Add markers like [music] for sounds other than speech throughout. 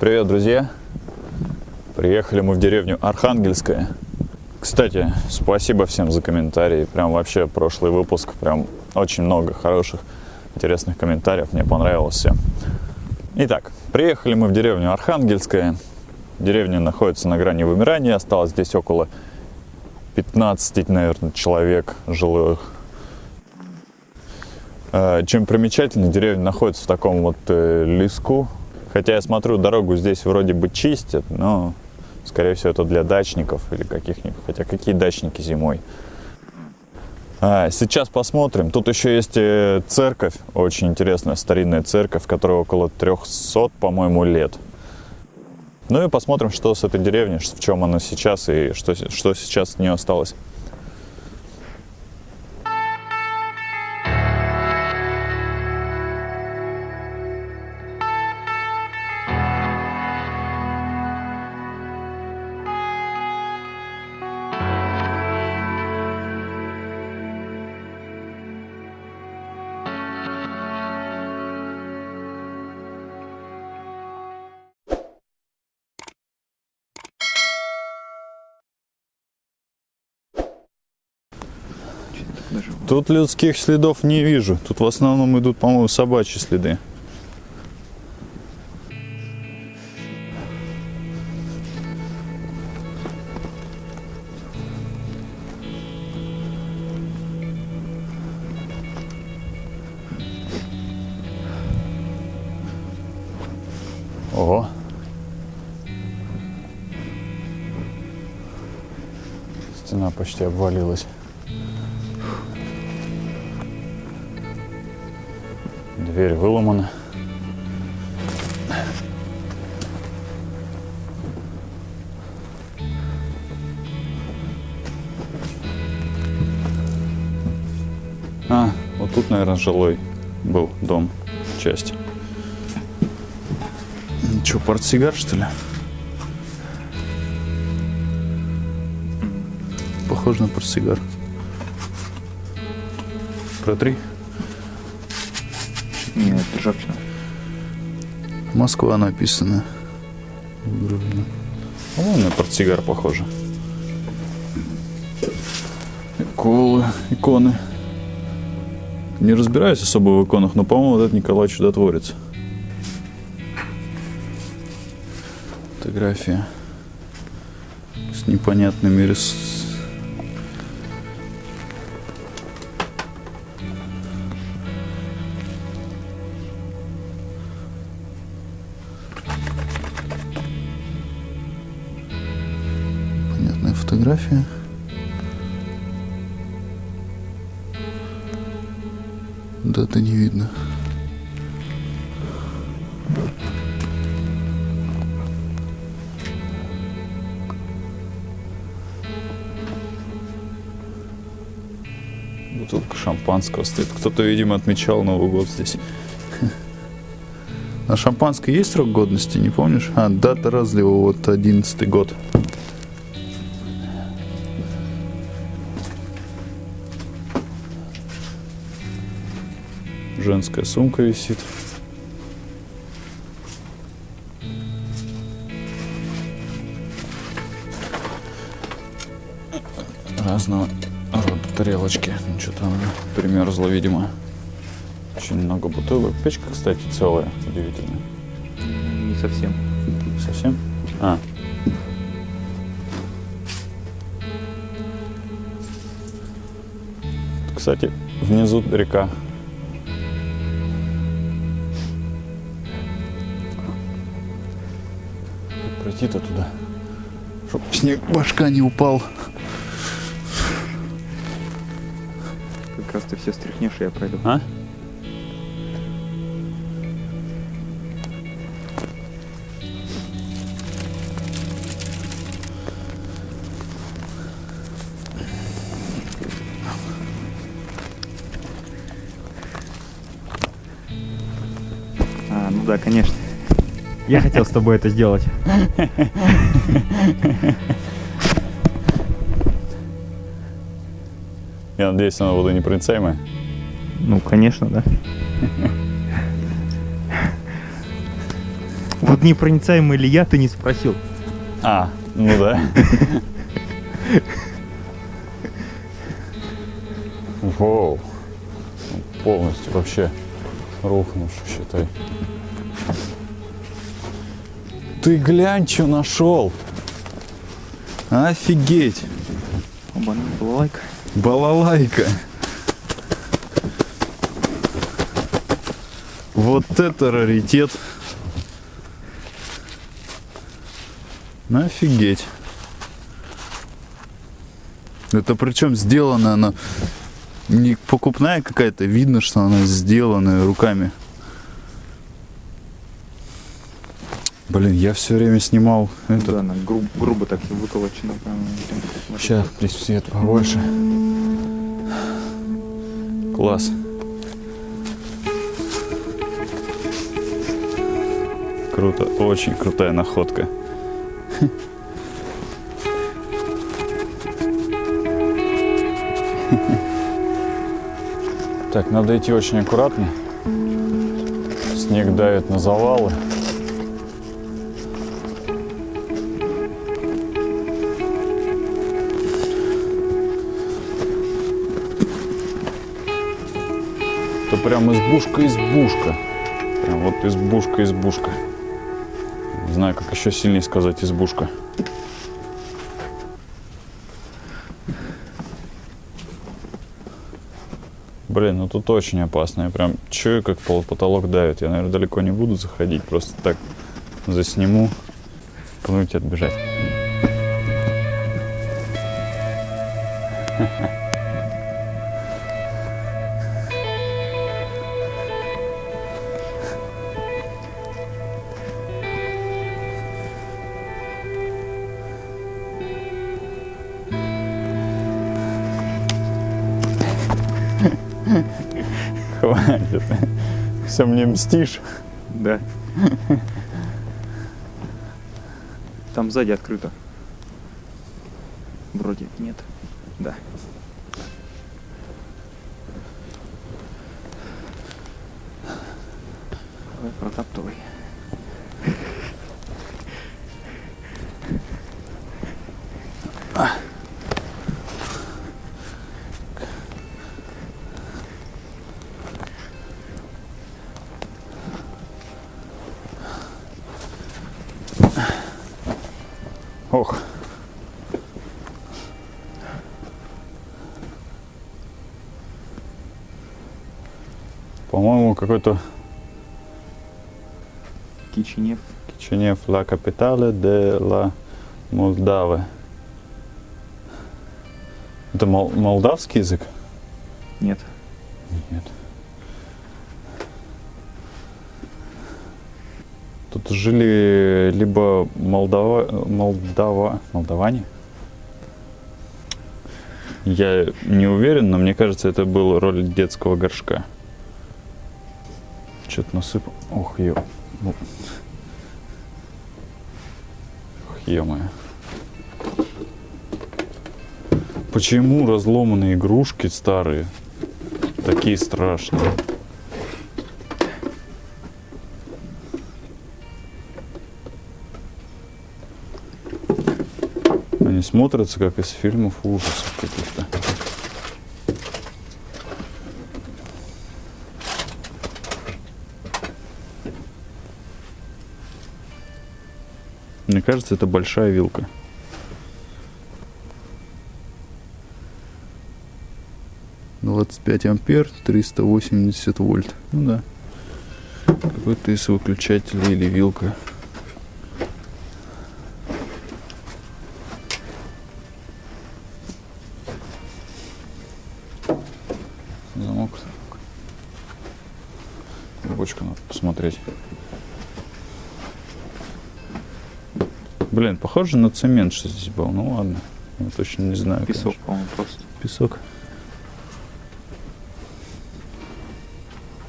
Привет, друзья! Приехали мы в деревню Архангельская. Кстати, спасибо всем за комментарии. Прям вообще прошлый выпуск, прям очень много хороших, интересных комментариев. Мне понравилось все. Итак, приехали мы в деревню Архангельская. Деревня находится на грани вымирания. Осталось здесь около 15, наверное, человек жилых. Э, Чем примечательно, деревня находится в таком вот э, леску. Хотя я смотрю, дорогу здесь вроде бы чистят, но, скорее всего, это для дачников или каких-нибудь. Хотя какие дачники зимой? А, Сейчас посмотрим. Тут еще есть э, церковь, очень интересная старинная церковь, которая около 300, по-моему, лет. Ну и посмотрим, что с этой деревней, в чем она сейчас и что, что сейчас от нее осталось. Тут людских следов не вижу. Тут в основном идут, по-моему, собачьи следы. Ого. Стена почти обвалилась. Дверь выломана. А, вот тут, наверное, жилой был дом, часть. Что, портсигар, что ли? Похоже на портсигар. Протри. Нет, ржавчина. Москва написано. Грубо. Ну, на портсигар похоже. Иколы, иконы. Не разбираюсь особо в иконах, но, по-моему, вот это Николай Чудотворец. Фотография с непонятными рис... фотография. Даты не видно. Бутылка шампанского стоит. Кто-то, видимо, отмечал Новый год здесь. На шампанское есть срок годности, не помнишь? А, дата разлива, вот 11 год. Женская сумка висит. Разного рода тарелочки. Ну, что-то она примерзла, видимо. Очень много бутылок. Печка, кстати, целая. Удивительно. Не совсем. Совсем? А. Кстати, внизу река. Как пройти-то туда? Чтоб снег башка не упал. Как раз ты все стряхнешь, и я пройду. А? Я хотел с тобой это сделать. Я надеюсь, она водонепроницаемая. Ну, конечно, да. Вот непроницаемый ли я, ты не спросил. А, ну да. Воу. Полностью вообще рухнувший, считай. Ты глянь, что нашел. Офигеть. Оба, балалайка. Балалайка. Вот это раритет. Ну, офигеть. Это причем сделано она не покупная какая-то, видно, что она сделанная руками. Блин, я все время снимал это. Да, она гру- грубо так прям, Сейчас, здесь свет побольше. Класс. Круто, очень крутая находка. Так, надо идти очень аккуратно. Снег давит на завалы. Прям избушка-избушка. Вот избушка-избушка. Не знаю, как еще сильнее сказать избушка. Блин, ну тут очень опасно. Я прям чую, как пол потолок давит. Я, наверное, далеко не буду заходить. Просто так засниму, пнуть отбежать. Хватит. Все мне мстишь. Да. Там сзади открыто. Какой-то Кичинев. Кичинев La Capitale de la Молдавы. Это мол- молдавский язык? Нет. Нет. Тут жили либо Молдава, Молдава, молдаване. Я не уверен, но мне кажется, это был роль детского горшка. Что-то насыпал. Ох, ё. Ну. Ох, ё-моё. Почему разломанные игрушки старые такие страшные? Они смотрятся как из фильмов ужасов каких-то. Кажется, это большая вилка. Двадцать пять ампер, 380 вольт. Ну да. Какой-то из выключателей или вилка. Замок. Бочку надо посмотреть. Блин, похоже на цемент, что здесь был. Ну ладно. Я точно не знаю. Песок, по-моему, просто. Песок.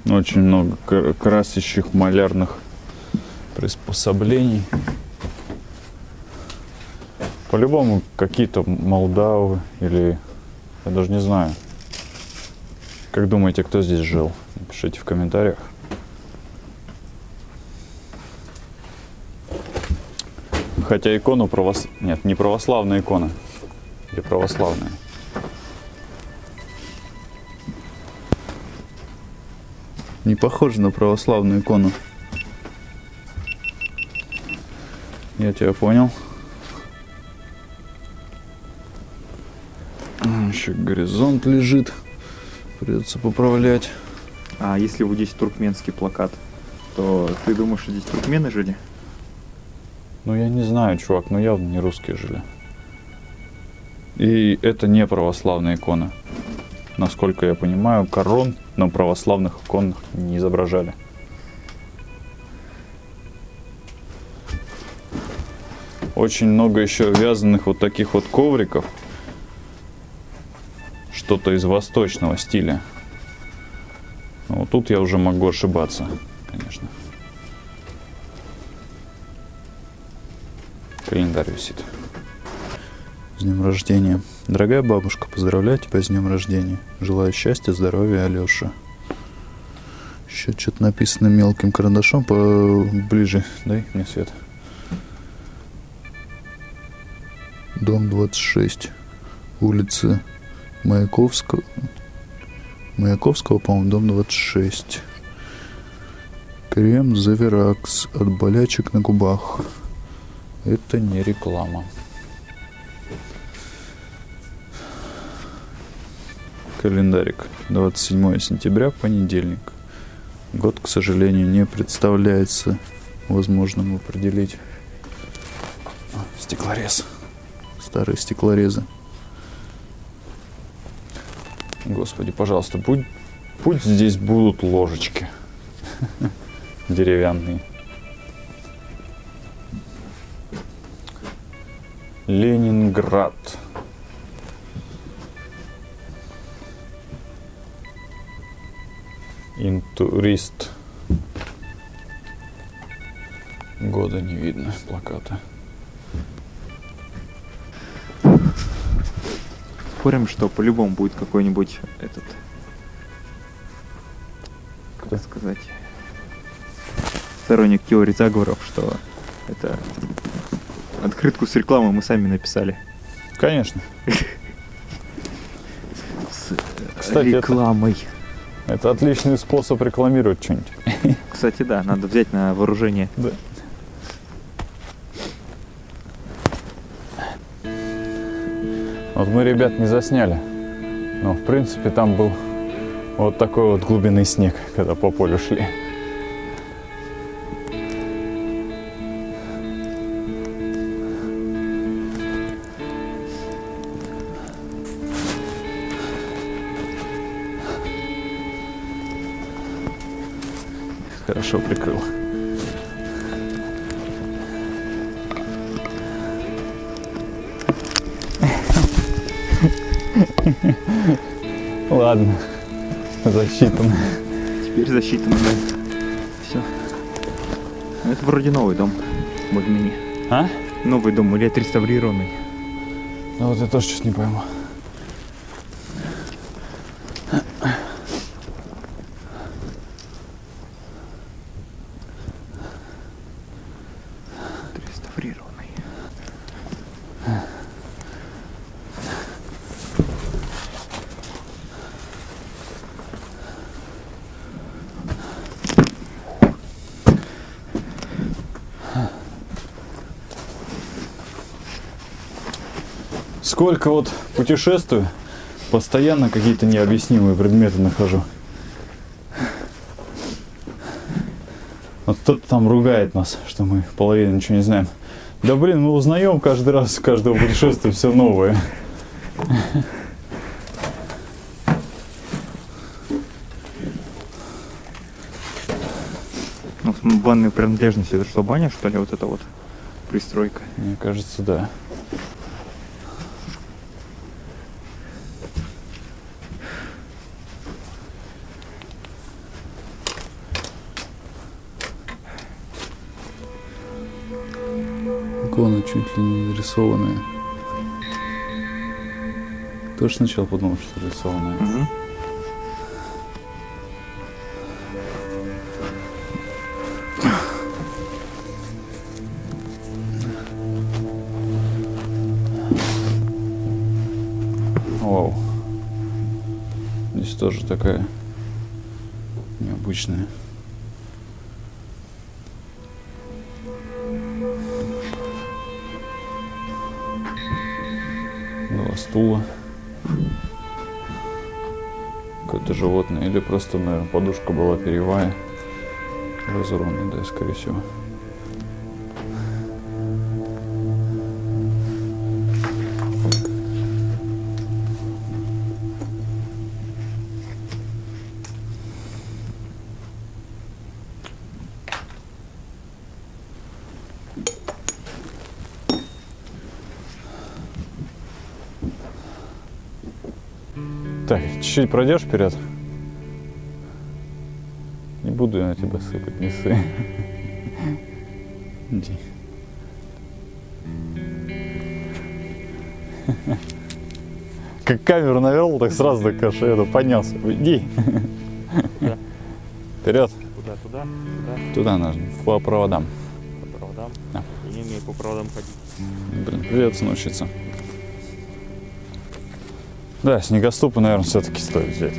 Очень много кра- красящих малярных приспособлений. По-любому какие-то молдавы или... Я даже не знаю. Как думаете, кто здесь жил? Напишите в комментариях. Хотя икону правос... Нет, не православная икона. Или православная. Не похоже на православную икону. Я тебя понял. Еще горизонт лежит. Придется поправлять. А если вот здесь туркменский плакат, то ты думаешь, что здесь туркмены жили? Ну, я не знаю, чувак, но явно не русские жили. И это не православная икона. Насколько я понимаю, корон на православных иконах не изображали. Очень много еще вязаных вот таких вот ковриков. Что-то из восточного стиля. Вот тут я уже могу ошибаться, Календарь висит. С днем рождения. Дорогая бабушка, поздравляю тебя с днем рождения. Желаю счастья, здоровья, Алеша. Еще что-то написано мелким карандашом по... Ближе, дай мне свет. Дом 26. Улица Маяковского. Маяковского, по-моему, дом 26. Крем Заверакс от болячек на губах. Это не реклама. Календарик. 27 сентября, понедельник. Год, к сожалению, не представляется возможным определить. А, Стеклорез. Старые стеклорезы. Господи, пожалуйста, будь, пусть здесь будут ложечки [laughs] деревянные. Ленинград. Интурист. Года не видно плаката. Спорим, что по-любому будет какой-нибудь этот, Кто? как сказать, сторонник теории заговоров, что это открытку с рекламой мы сами написали. Конечно. С Кстати, это- рекламой. Это отличный способ рекламировать что-нибудь. [laughs] Кстати, да, надо взять на вооружение. Да. Вот мы ребят не засняли. Но в принципе там был вот такой вот глубинный снег, когда по полю шли. Хорошо прикрыл. Ладно, засчитано. Теперь засчитано, да. Все. Это вроде новый дом. Более-менее. А? Новый дом или отреставрированный. Ну вот я тоже что-то не пойму. Отреставрированный. Сколько вот путешествую, постоянно какие-то необъяснимые предметы нахожу. Вот кто-то там ругает нас, что мы половину ничего не знаем. Да блин, мы узнаем каждый раз, с каждого путешествия все новое. Ну, банные принадлежности, это что, баня, что ли, вот это вот пристройка? Мне кажется, да. Чуть ли не нарисованная. Тоже сначала подумал, что рисованное. Мгм. Два стула. Какое-то животное. Или просто, наверное, подушка была перьевая. Разорванная, да, скорее всего. Чуть-чуть пройдешь вперед. Не буду я на тебя сыпать, не ссы. Иди. Как камеру навернул, так сразу так аж это поднялся. Иди. Вперед. Куда, туда, туда, Туда нужно, по проводам. по проводам. Да. Я не умею по проводам ходить. Блин, придется научиться. Да, снегоступы, наверное, все-таки стоит взять.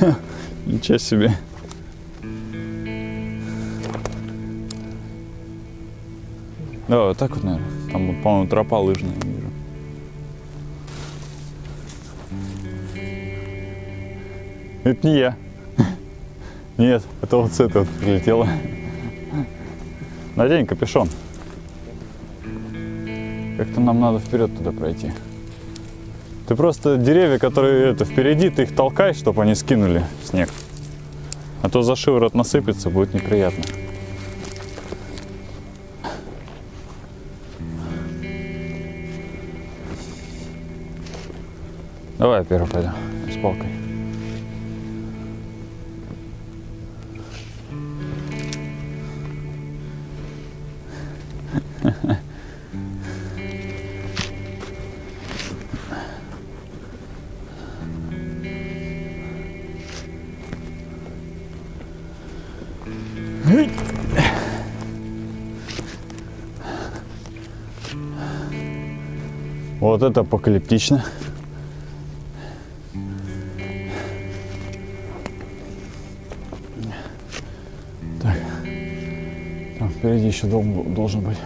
[laughs] Ничего себе. Да, вот так вот, наверное. Там, по-моему, тропа лыжная. Это не я. [laughs] Нет, это вот с этой вот прилетело. Надень капюшон. Как-то нам надо вперед туда пройти. Ты просто деревья, которые это впереди, ты их толкай, чтобы они скинули снег. А то за шиворот насыпется, будет неприятно. Давай я первый пойду с палкой. Вот это апокалиптично. Так. Там впереди еще дом должен быть.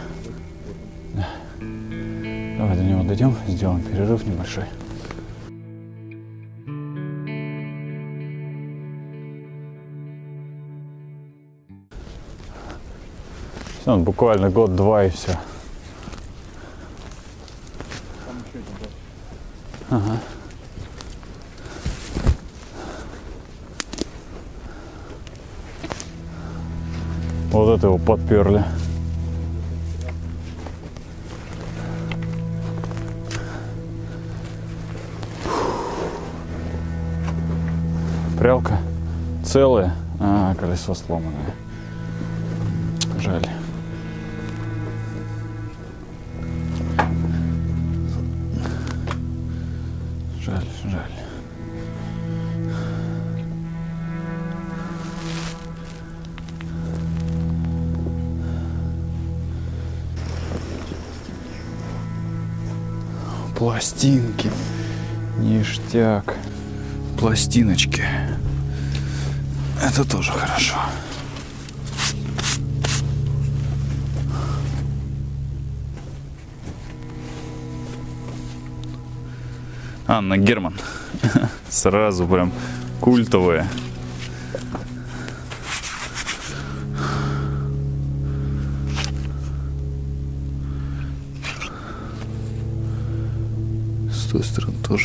Да. Давай до него дойдем, сделаем перерыв небольшой. Всё, буквально год-два и все. Вот это его подперли. Прялка целая, а колесо сломанное. Жаль. Пластинки. Ништяк. Пластиночки. Это тоже хорошо. Анна Герман. [laughs] Сразу прям культовая.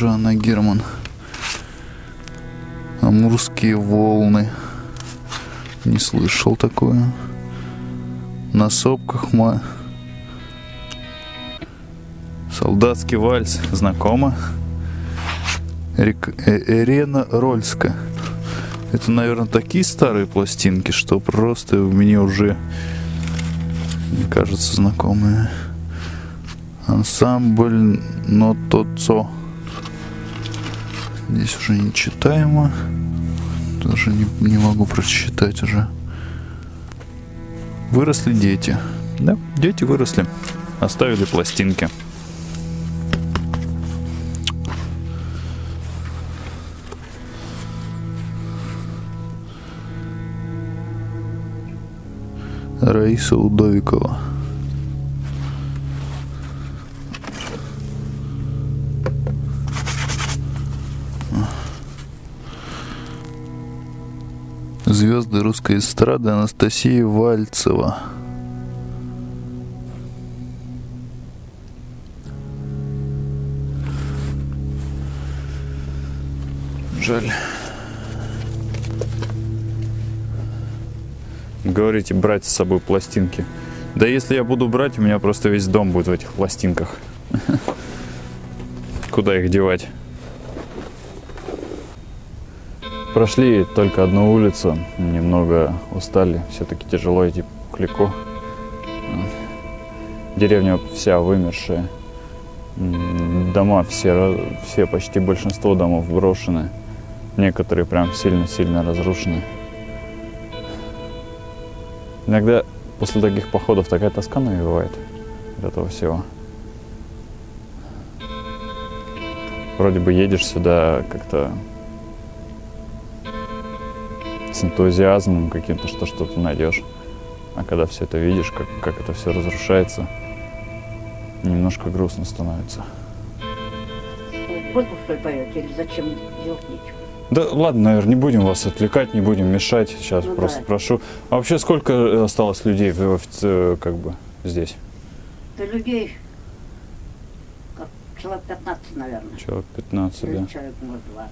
Стороны тоже Анна Герман. Амурские волны. Не слышал такое. На сопках ма... Солдатский вальс. Знакомо. Рек... э- Ирена Рольска. Это, наверное, такие старые пластинки, что просто мне уже мне кажется знакомые. Ансамбль Нотоцо. Здесь уже нечитаемо. Даже не, не могу просчитать уже. Выросли дети. Да, дети выросли. Оставили пластинки. Раиса Удовикова. Звезды русской эстрады Анастасия Вальцева. Жаль. Говорите, брать с собой пластинки. Да если я буду брать, у меня просто весь дом будет в этих пластинках. [laughs] Куда их девать? Прошли только одну улицу, немного устали, все-таки тяжело идти по Клику. Деревня вся вымершая, дома все, все, почти большинство домов брошены, некоторые прям сильно-сильно разрушены. Иногда после таких походов такая тоска навевает от этого всего. Вроде бы едешь сюда как-то с энтузиазмом каким-то, что что-то найдешь. А когда все это видишь, как, как это все разрушается, немножко грустно становится. Музыку что ли поете или зачем делать нечего? Да ладно, наверное, не будем вас отвлекать, не будем мешать. Сейчас Ну просто да. прошу. А вообще сколько э, осталось людей в, в офице- как бы здесь? Да людей как человек 15, наверное. Человек 15, Или да. человек, может, 20.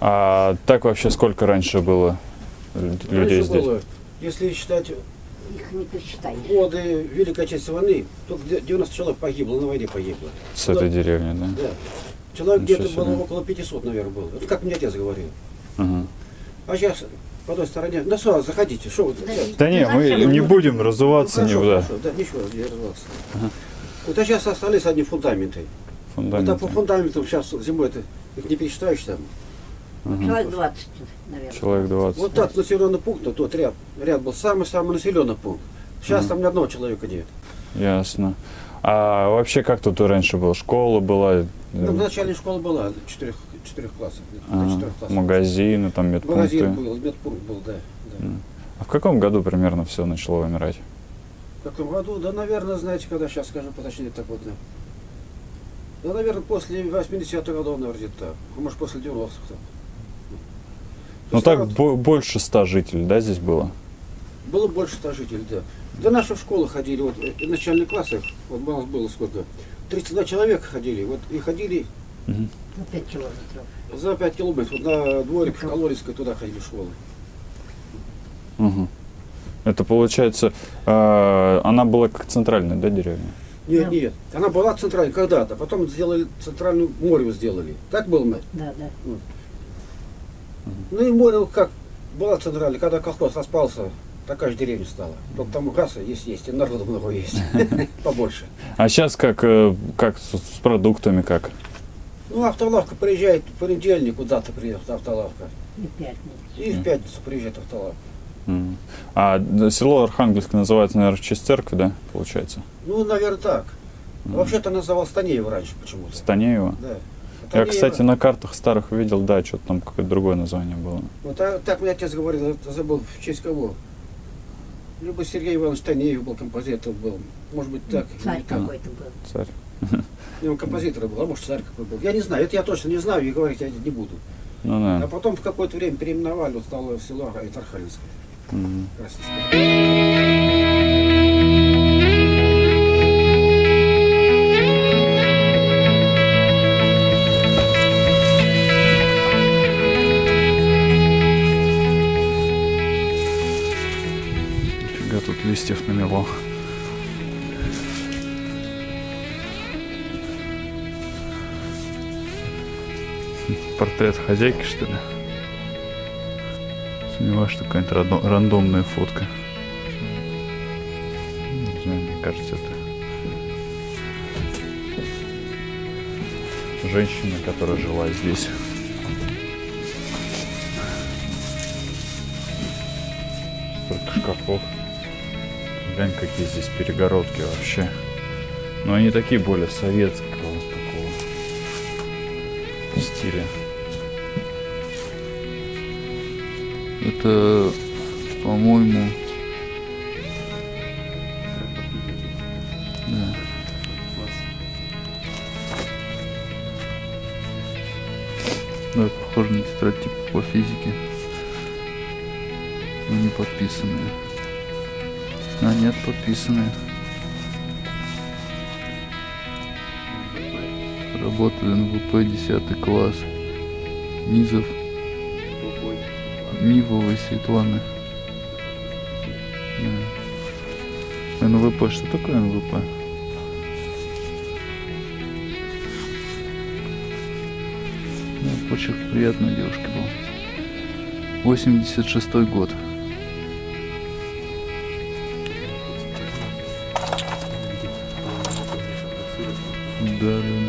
А так вообще сколько раньше было людей Раньше здесь? было, если считать Их не посчитаешь. годы Великой Отечественной войны, только де- 90 человек погибло, на войне погибло. С этой деревни, да? Да. Человек где-то было около 500, наверное, было. Это как мне отец говорил. Ага. А сейчас по той стороне, ну сразу заходите, что вы Да Да не, мы не будем разуваться, не, хорошо, да, хорошо, да, ничего, не развиваться. Вот а сейчас остались одни фундаменты. Вот а по фундаменты. фундаментам сейчас зимой это их не пересчитаешь там. Человек 20, наверное. Человек 20. Вот так населенный пункт, ну, тот ряд, ряд был самый-самый населенный пункт. Сейчас Мгм. там ни одного человека нет. Ясно. А вообще как тут раньше было? Школа была? Ну, э, начальная школа была, четырех, четырех классов. четырех классов. магазины, там Магазин медпункты. был, медпункт был, да. да. А в каком году примерно все начало вымирать? В каком году? Да, наверное, знаете, когда сейчас скажу поточнее так вот. Да, да наверное, после 80-х годов, наверное, где-то так. А может, после 90-х там. Ну так бо- больше ста жителей, да, здесь было? Было больше ста жителей, да. Да наши в школу ходили, вот э, в начальных классах, вот у нас было сколько? 32 человека ходили, вот и ходили. Ну, 5 километров. за 5 километров, вот на дворик в Калорийской туда ходили в школу. Мгм. Это получается, э, она была как центральная, да, деревня? Нет, Да. нет, она была центральной когда-то, потом сделали центральную море сделали. Так было мы? Да, да. Ну и море как была центральная, когда колхоз распался, такая же деревня стала. Только там касса есть, есть, и народу много есть, [laughs] побольше. А сейчас как, э, как с, продуктами как? Ну, автолавка приезжает в понедельник, вот завтра приедет автолавка. И пятница. И в пятницу приезжает автолавка. А село Архангельск называется, наверное, в честь церкви, да, получается? Ну, наверное, так. Вообще-то называл Станеева раньше почему-то. Станеево? Да. Я, кстати, на картах старых видел, да, что-то там какое-то другое название было. Вот так, так мне отец говорил, забыл, в честь кого. Либо Сергей Иванович Танеев был, композитор был. Может быть, так. Царь какой-то был. Царь. Он композитор был, а может, царь какой был. Я не знаю, это я точно не знаю и говорить я не буду. Ну А да. потом в какое-то время переименовали, вот стало село Архангельское. Мгм. Российское. Листьев намело. Портрет хозяйки, что ли? Сомневаюсь, что какая-то рандо- рандомная фотка. Не знаю, мне кажется, это женщина, которая жила здесь. Столько шкафов. Глянь, какие здесь перегородки вообще. Но они такие более советского такого стиля. Это, по-моему... Да. Да, похоже на тетрадь типа по физике. А нет, подписанные. Работает НВП 10 класс. Низов. Нивовой Светланы. НВП, что такое НВП? Да, почерк приятной девушки был. 86 год. Да,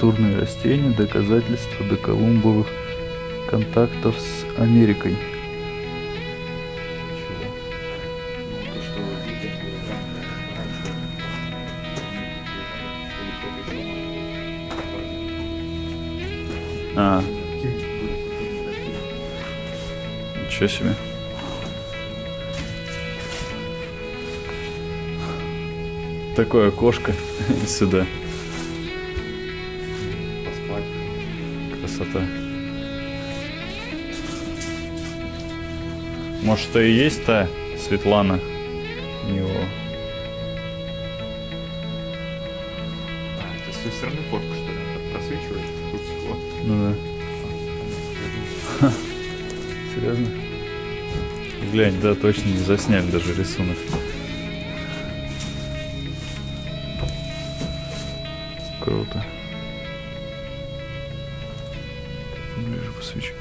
Культурные растения, доказательства доколумбовых контактов с Америкой. А. Ничего себе. Такое окошко [laughs] сюда. Красота. Может, это и есть та Светлана? А, это с той стороны фотка, что ли? просвечивает? Тут стекло. Ну да. Серьезно? Глянь, да, точно не засняли даже рисунок. Ближе посвечу.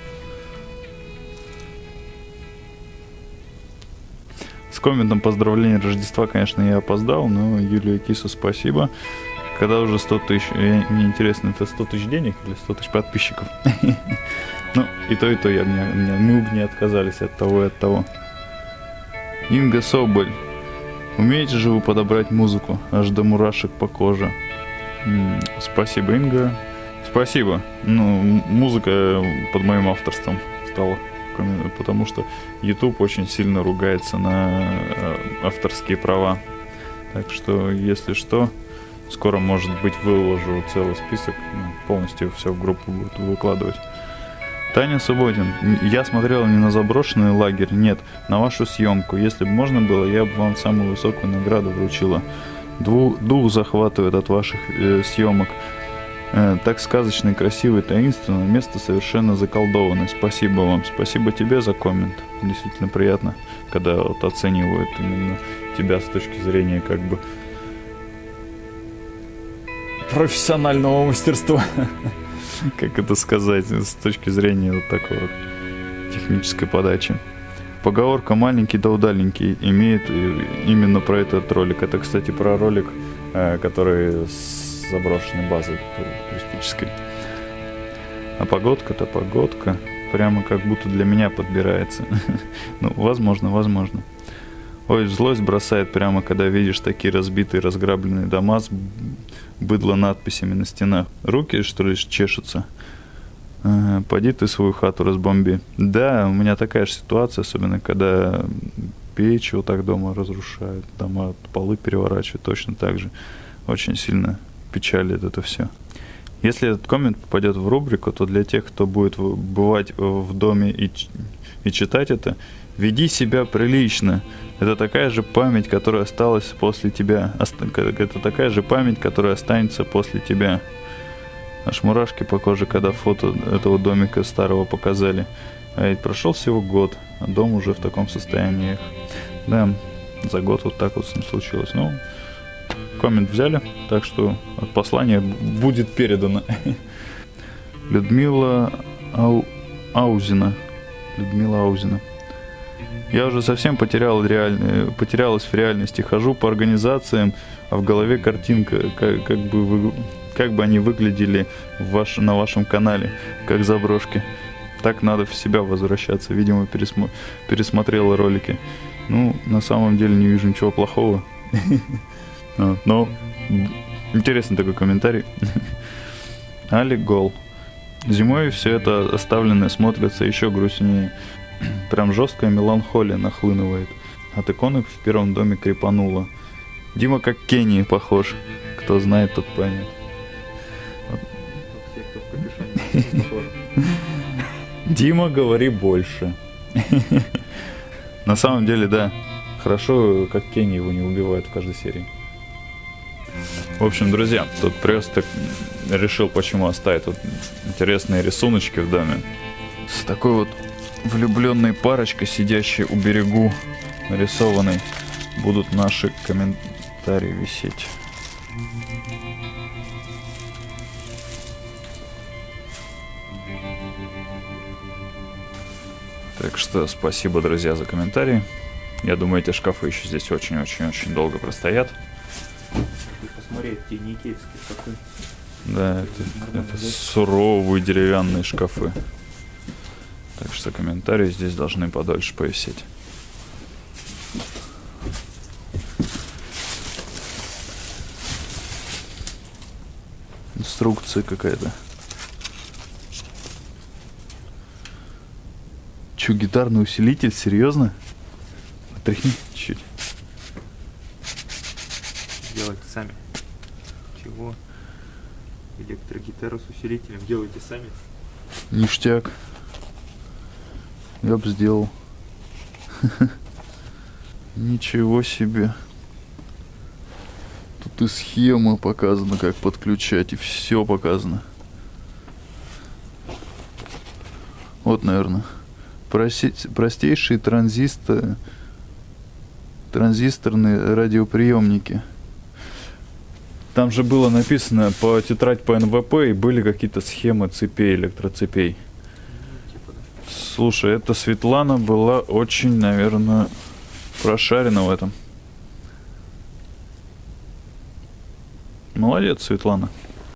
С комментом поздравления Рождества, конечно, я опоздал, но Юлия Кису спасибо. Когда уже 100 тысяч, я- мне интересно, это 100 тысяч денег или 100 тысяч подписчиков? [laughs] Ну, и то, и то я, мне, мне- мы бы не отказались от того и от того. Инга Соболь. Умеете же вы подобрать музыку, аж до мурашек по коже. М, Спасибо, Инга. Спасибо. Ну, музыка под моим авторством стала, потому что YouTube очень сильно ругается на э, авторские права. Так что, если что, скоро, может быть, выложу целый список, ну, полностью все в группу буду выкладывать. Таня Субботин, я смотрел не на заброшенный лагерь, нет, на вашу съемку. Если бы можно было, я бы вам самую высокую награду вручила. Дву- дух захватывает от ваших э, съемок. Э, так сказочно и красиво и таинственно, место совершенно заколдованное. Спасибо вам, спасибо тебе за коммент. Действительно приятно, когда вот оценивают именно тебя с точки зрения как бы профессионального мастерства. [laughs] Как это сказать, с точки зрения вот такой вот технической подачи. Поговорка «маленький да удаленький» имеет э, именно про этот ролик. Это, кстати, про ролик, э, который с заброшенной базы туристической. А погодка-то погодка. Прямо как будто для меня подбирается. [laughs] Ну, возможно, возможно. Ой, злость бросает прямо, когда видишь такие разбитые, разграбленные дома с быдло надписями на стенах. Руки, что ли, чешутся? Ага, Поди ты свою хату разбомби. Да, у меня такая же ситуация, особенно когда печь вот так дома разрушают, дома полы переворачивают точно так же. Очень сильно печалит это все. Если этот коммент попадет в рубрику, то для тех, кто будет бывать в доме и, и читать это, веди себя прилично. Это такая же память, которая осталась после тебя. Это такая же память, которая останется после тебя. Аж мурашки по коже, когда фото этого домика старого показали. А ведь прошел всего год, а дом уже в таком состоянии. Да, за год вот так вот с ним случилось. Ну, коммент взяли, так что послание будет передано. [laughs] Людмила Ау... Аузина. Людмила Аузина. Я уже совсем потерял реаль... потерялась в реальности. Хожу по организациям, а в голове картинка, как, как, бы, вы... как бы они выглядели в ваш... на вашем канале, как заброшки. Так надо в себя возвращаться. Видимо, пересмо... пересмотрела ролики. Ну, на самом деле не вижу ничего плохого. [laughs] А, Но интересный такой комментарий. [laughs] Али Гол. Зимой все это оставленное смотрится еще грустнее. [clears throat] Прям жесткая меланхолия нахлынывает. От иконок в первом доме крепануло. Дима как Кенни похож. Кто знает, тот поймет. [laughs] Дима, говори больше. [laughs] На самом деле, да. Хорошо, как Кенни его не убивают в каждой серии. В общем, друзья, тут просто решил, почему оставить тут интересные рисуночки в доме. С такой вот влюбленной парочкой, сидящей у берегу, нарисованной, будут наши комментарии висеть. Так что спасибо, друзья, за комментарии. Я думаю, эти шкафы еще здесь очень-очень-очень долго простоят. Ты посмотри, эти не киевские шкафы. Да, это, это суровые деревянные шкафы. Так что комментарии здесь должны подольше повисеть. Инструкция какая-то. Че, гитарный усилитель? Серьезно? Отряхни чуть. Делайте сами. Чего? Электрогитару с усилителем делайте сами. Ништяк. Я бы сделал. [laughs] Ничего себе. Тут и схема показана, как подключать, и все показано. Вот, наверное. Проси- простейшие транзисторные радиоприемники. Там же было написано по тетрадь по НВП и были какие-то схемы цепей, электроцепей. Слушай, эта Светлана была очень, наверное, прошарена в этом. Молодец, Светлана.